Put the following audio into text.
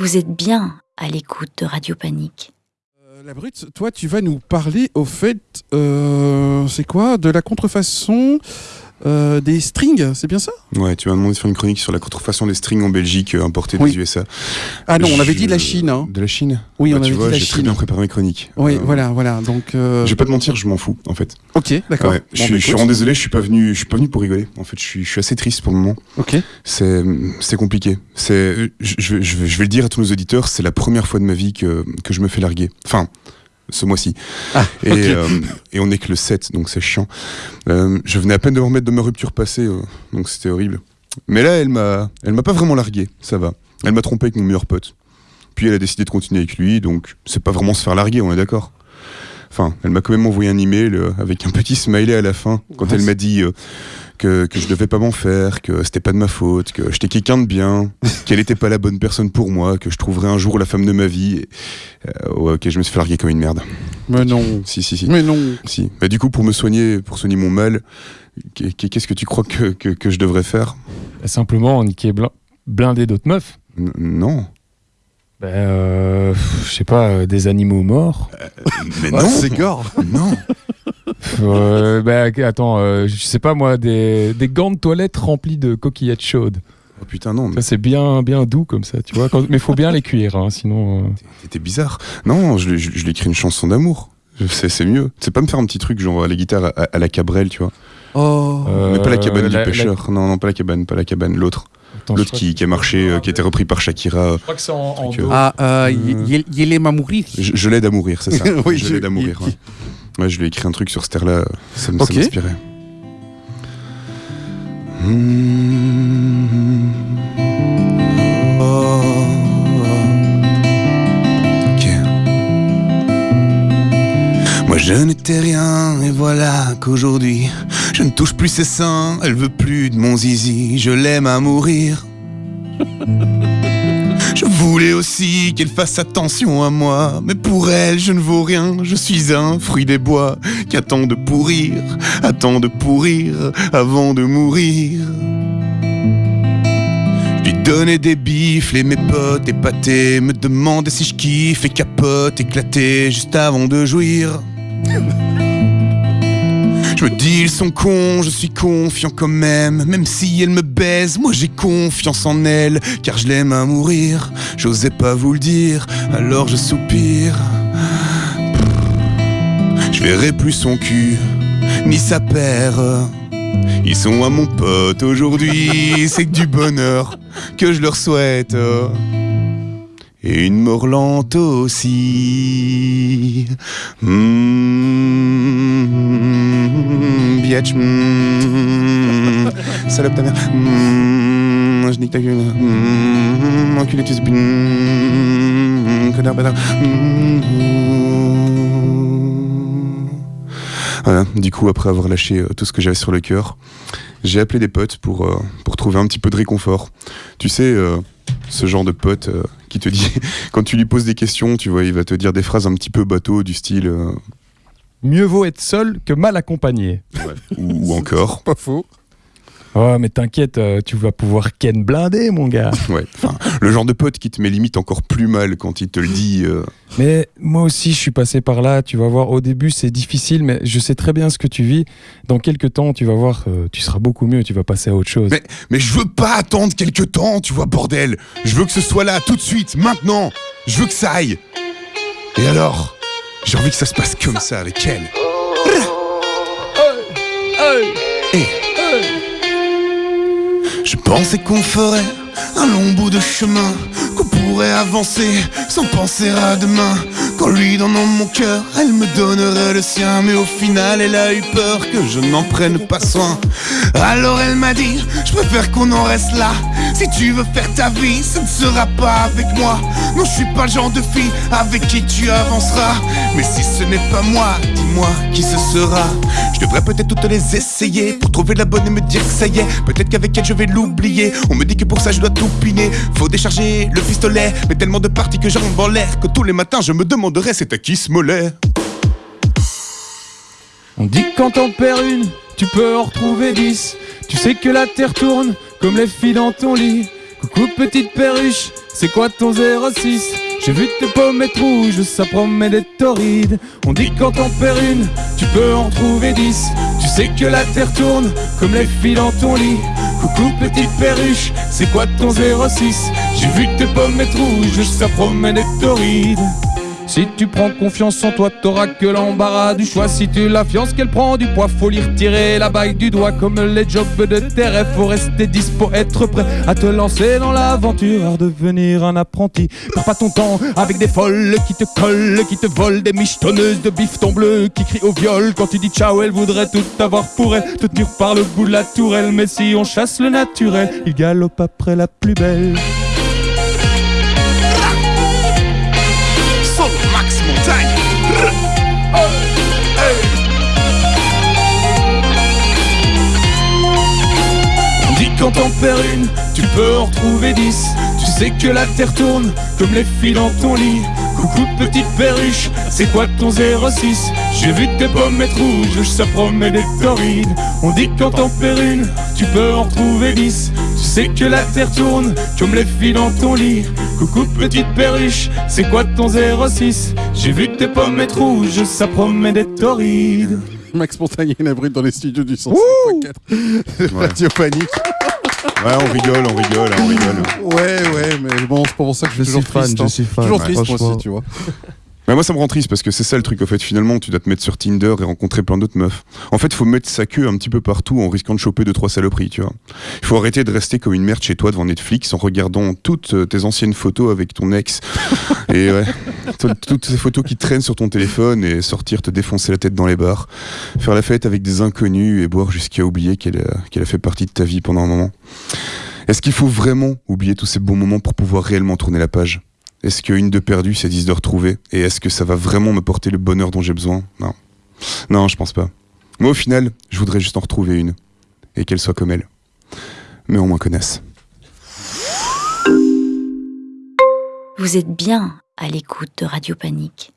Vous êtes bien à l'écoute de Radio Panique. Euh, la brute, toi, tu vas nous parler au fait, euh, c'est quoi De la contrefaçon euh, des strings, c'est bien ça Ouais, tu m'as demandé de faire une chronique sur la contrefaçon des strings en Belgique euh, importés Oui. des USA. Ah non, on avait Je- dit de la Chine. Hein. De la Chine Oui, Bah, on tu avait vois, dit la j'ai très Chine. bien préparé mes chroniques. Oui, Euh, voilà, voilà. Donc, Je vais pas te mentir, je m'en fous en fait. ok, d'accord. Ouais, Bon, bah, je suis vraiment désolé, je suis pas venu, je suis pas venu pour rigoler. En fait, je suis, je suis assez triste pour le moment. Ok. C'est, c'est compliqué. C'est, je, je vais- je vais, je vais le dire à tous nos auditeurs, c'est la première fois de ma vie que, que je me fais larguer. Enfin, ce mois-ci. Ah, Et, euh, et on est que le 7, donc c'est chiant. Euh, je venais à peine de me remettre de ma rupture passée, euh, donc c'était horrible. Mais là, elle m'a, elle m'a pas vraiment largué, ça va. Elle m'a trompé avec mon meilleur pote. Puis elle a décidé de continuer avec lui, donc c'est pas vraiment se faire larguer, on est d'accord. Enfin, elle m'a quand même envoyé un email avec un petit smiley à la fin, quand Ouais, elle m'a dit que, que je devais pas m'en faire, que c'était pas de ma faute, que j'étais quelqu'un de bien, qu'elle était pas la bonne personne pour moi, que je trouverais un jour la femme de ma vie. Et, euh, ouais, ok, je me suis fait larguer comme une merde. Mais non. Si, si, si. Mais non. si. Bah, du coup, pour me soigner, pour soigner mon mal, qu'est- qu'est-ce que tu crois que, que, que je devrais faire? Simplement niquer blin- blinder d'autres meufs. N- Non. Ben, euh, je sais pas, euh, des animaux morts. Mais Ah, non c'est gore. Non Euh, ben, attends, euh, je sais pas moi, des, des gants de toilette remplis de coquillettes chaudes. Oh putain, non, mais Ça, c'est bien, bien doux comme ça, tu vois. Quand- mais faut bien les cuire, hein, sinon. euh, t'étais bizarre. Non, je, lui- je, je lui ai écrit une chanson d'amour. C'est mieux. C'est pas me faire un petit truc genre à la guitare à, à la Cabrel, tu vois. Oh. euh, mais pas la cabane du la- pêcheur. Non, non, pas la cabane, pas la cabane, l'autre. L'autre qui, qui a marché, euh, qui a été repris par Shakira. euh, Je crois que c'est en, en. Ah, euh, Euh, y- y- Yélé m'a mourir. Je, je l'aide à mourir, c'est ça. Oui, je je- l'aide à mourir. Ouais. Ouais, je lui ai écrit un truc sur cette air-là, ça m'inspirait. Hmm. Oh. Ok. Moi je n'étais rien et voilà qu'aujourd'hui je ne touche plus ses seins, elle veut plus de mon zizi, je l'aime à mourir. Voulais aussi qu'elle fasse attention à moi, mais pour elle je ne vaux rien, je suis un fruit des bois qui attend de pourrir, attend de pourrir avant de mourir. Lui donnais des bifles et mes potes épatés me demandaient si je kiffe et capote éclaté juste avant de jouir. Je me dis ils sont cons, je suis confiant quand même. Même si elle me baise, moi j'ai confiance en elle. Car je l'aime à mourir, j'osais pas vous le dire. Alors je soupire. Je verrai plus son cul, ni sa paire. Ils sont à mon pote aujourd'hui C'est que du bonheur que je leur souhaite et une mort lente aussi. Biatch, mmh, salope ta mère. Mmh, je nique ta gueule. Enculé, tu connard, bâtard. Voilà, du coup, après avoir lâché euh, tout ce que j'avais sur le cœur, j'ai appelé des potes pour, euh, pour trouver un petit peu de réconfort. Tu sais, euh, ce genre de pote euh, qui te dit, quand tu lui poses des questions, tu vois, il va te dire des phrases un petit peu bateau du style, euh, Mieux vaut être seul que mal accompagné. ou, ou encore, Pas faux. Oh, mais t'inquiète, euh, tu vas pouvoir ken blinder, mon gars. ouais, enfin, le genre de pote qui te met limite encore plus mal quand il te le dit. euh, Mais moi aussi, je suis passé par là. Tu vas voir, au début, c'est difficile, mais je sais très bien ce que tu vis. Dans quelques temps, tu vas voir, euh, tu seras beaucoup mieux. Tu vas passer à autre chose. Mais, mais je veux pas attendre quelques temps, tu vois, bordel. Je veux que ce soit là, tout de suite, maintenant. Je veux que ça aille. Et alors J'ai envie que ça se passe comme ça avec elle. Pensais qu'on ferait un long bout de chemin, qu'on pourrait avancer sans penser à demain. Qu'en lui donnant mon cœur, elle me donnerait le sien. Mais au final, elle a eu peur que je n'en prenne pas soin. Alors elle m'a dit, je préfère qu'on en reste là. Si tu veux faire ta vie, ce ne sera pas avec moi. Non, je suis pas le genre de fille avec qui tu avanceras. Mais si ce n'est pas moi, dis-moi qui ce sera. Je devrais peut-être toutes les essayer pour trouver la bonne et me dire que ça y est. Peut-être qu'avec elle je vais l'oublier. On me dit que pour ça je dois tout piner. Faut décharger le pistolet, mais tellement de parties que j'en en l'air que tous les matins je me demanderais c'est à qui ce mollet? On dit que quand t'en perds une, tu peux en retrouver dix. Tu sais que la terre tourne comme les filles dans ton lit. Coucou petite perruche, C'est quoi ton 06 J'ai vu tes pommettes rouges, ça promet d'être torride. On dit quand t'en perds une, tu peux en trouver 10. Tu sais que la terre tourne comme les filles dans ton lit. Coucou petite perruche, c'est quoi ton 06 J'ai vu tes pommettes rouges, ça promet d'être torride. Si tu prends confiance en toi, t'auras que l'embarras du choix. Si tu la fiances qu'elle prend du poids, faut lui retirer la bague du doigt. Comme les jobs de tes rêves, faut rester dispo, être prêt à te lancer dans l'aventure, à devenir un apprenti. Perds pas ton temps avec des folles qui te collent, qui te volent, des michetonneuses de bifton bleu qui crient au viol. Quand tu dis ciao, elle voudrait tout avoir pour elle, te tenir par le bout de la tourelle. Mais si on chasse le naturel, il galope après la plus belle. Perds une, tu peux en retrouver dix. Tu sais que la terre tourne comme les filles dans ton lit. Coucou petite perruche, c'est quoi ton 06 J'ai vu tes pommettes rouges, ça promet d'être torride. On dit quand t'en perds une, tu peux en retrouver dix. Tu sais que la terre tourne comme les filles dans ton lit. Coucou petite perruche, c'est quoi ton 06 J'ai vu tes pommettes rouges, ça promet d'être torride. Max Montagnier et Brut dans les studios du 105.4 de Radio Panique. Ouais, on rigole, on rigole, hein, on rigole. Ouais, ouais, mais bon, c'est pour ça que je suis Je toujours suis fan, triste. je hein. suis fan, Toujours ouais, triste, moi aussi, tu vois. Mais moi, ça me rend triste parce que c'est ça le truc. En fait, finalement, tu dois te mettre sur Tinder et rencontrer plein d'autres meufs. En fait, faut mettre sa queue un petit peu partout en risquant de choper deux trois saloperies, tu vois. Il faut arrêter de rester comme une merde chez toi devant Netflix en regardant toutes euh, tes anciennes photos avec ton ex. et ouais, tout- toutes ces photos qui traînent sur ton téléphone et sortir te défoncer la tête dans les bars, faire la fête avec des inconnus et boire jusqu'à oublier qu'elle qu'elle a fait partie de ta vie pendant un moment. Est-ce qu'il faut vraiment oublier tous ces bons moments pour pouvoir réellement tourner la page? Est-ce qu'une de perdue, c'est dix de retrouvée Et est-ce que ça va vraiment me porter le bonheur dont j'ai besoin? Non. Non, je pense pas. Moi, au final, je voudrais juste en retrouver une. Et qu'elle soit comme elle. Mais au moins connaisse. Vous êtes bien à l'écoute de Radio Panique.